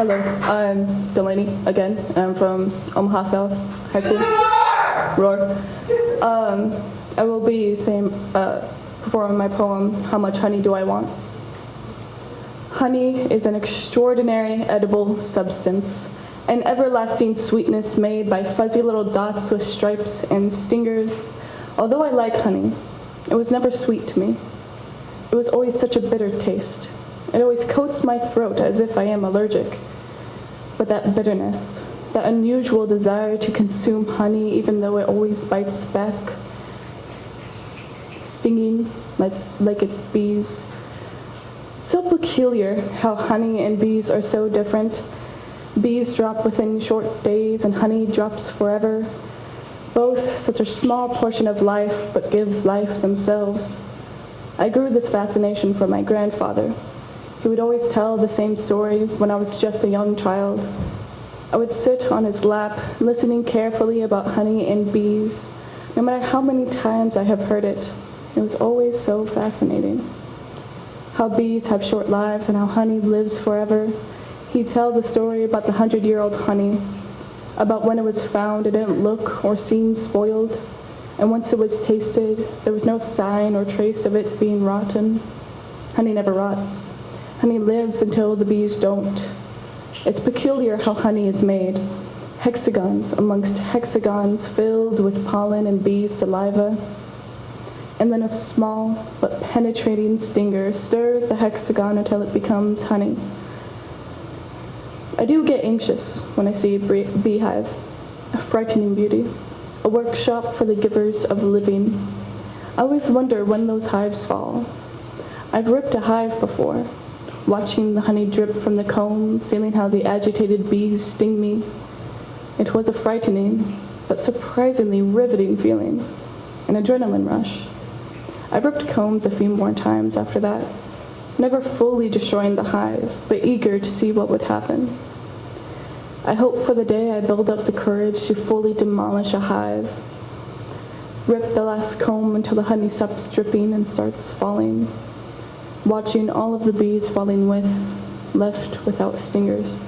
Hello, I'm Delaney again. I'm from Omaha South High School. Roar. Um, I will be uh, performing my poem, How Much Honey Do I Want? Honey is an extraordinary edible substance, an everlasting sweetness made by fuzzy little dots with stripes and stingers. Although I like honey, it was never sweet to me. It was always such a bitter taste. It always coats my throat as if I am allergic. But that bitterness, that unusual desire to consume honey even though it always bites back, stinging like, like it's bees. So peculiar how honey and bees are so different. Bees drop within short days and honey drops forever. Both such a small portion of life but gives life themselves. I grew this fascination from my grandfather. He would always tell the same story when I was just a young child. I would sit on his lap, listening carefully about honey and bees. No matter how many times I have heard it, it was always so fascinating. How bees have short lives and how honey lives forever. He'd tell the story about the hundred-year-old honey, about when it was found it didn't look or seem spoiled, and once it was tasted, there was no sign or trace of it being rotten. Honey never rots. Honey lives until the bees don't. It's peculiar how honey is made. Hexagons amongst hexagons filled with pollen and bees' saliva. And then a small but penetrating stinger stirs the hexagon until it becomes honey. I do get anxious when I see a beehive, a frightening beauty a workshop for the givers of living. I always wonder when those hives fall. I've ripped a hive before, watching the honey drip from the comb, feeling how the agitated bees sting me. It was a frightening, but surprisingly riveting feeling, an adrenaline rush. I've ripped combs a few more times after that, never fully destroying the hive, but eager to see what would happen. I hope for the day I build up the courage to fully demolish a hive. Rip the last comb until the honey stops dripping and starts falling. Watching all of the bees falling with, left without stingers.